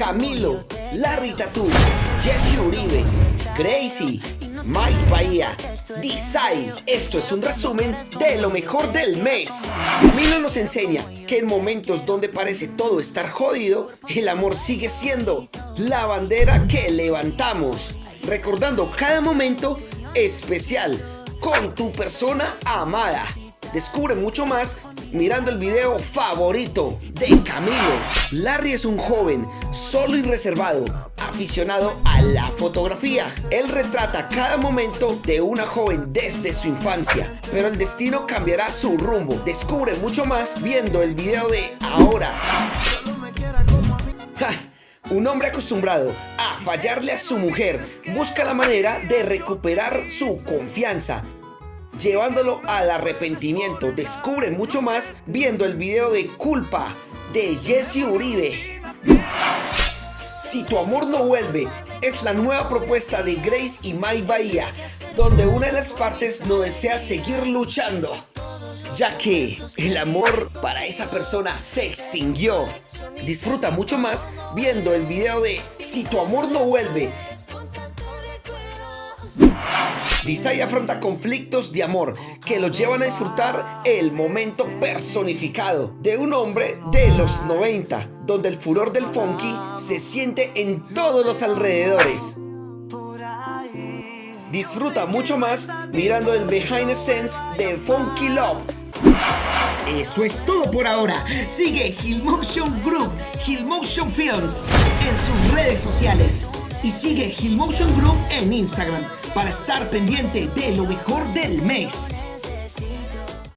Camilo, Larry Tattoo, Jesse Uribe, Crazy, Mike Bahía, Decide. Esto es un resumen de lo mejor del mes. Camilo nos enseña que en momentos donde parece todo estar jodido, el amor sigue siendo la bandera que levantamos, recordando cada momento especial con tu persona amada. Descubre mucho más mirando el video favorito de Camilo. Larry es un joven solo y reservado, aficionado a la fotografía. Él retrata cada momento de una joven desde su infancia, pero el destino cambiará su rumbo. Descubre mucho más viendo el video de ahora. Un hombre acostumbrado a fallarle a su mujer busca la manera de recuperar su confianza llevándolo al arrepentimiento. Descubre mucho más viendo el video de Culpa de Jesse Uribe. Si tu amor no vuelve es la nueva propuesta de Grace y Mike Bahía, donde una de las partes no desea seguir luchando, ya que el amor para esa persona se extinguió. Disfruta mucho más viendo el video de Si tu amor no vuelve Desai afronta conflictos de amor que lo llevan a disfrutar el momento personificado de un hombre de los 90, donde el furor del funky se siente en todos los alrededores. Disfruta mucho más mirando el behind the scenes de Funky Love. Eso es todo por ahora. Sigue Hillmotion Group, Hillmotion Films en sus redes sociales y sigue Hillmotion Group en Instagram para estar pendiente de lo mejor del mes.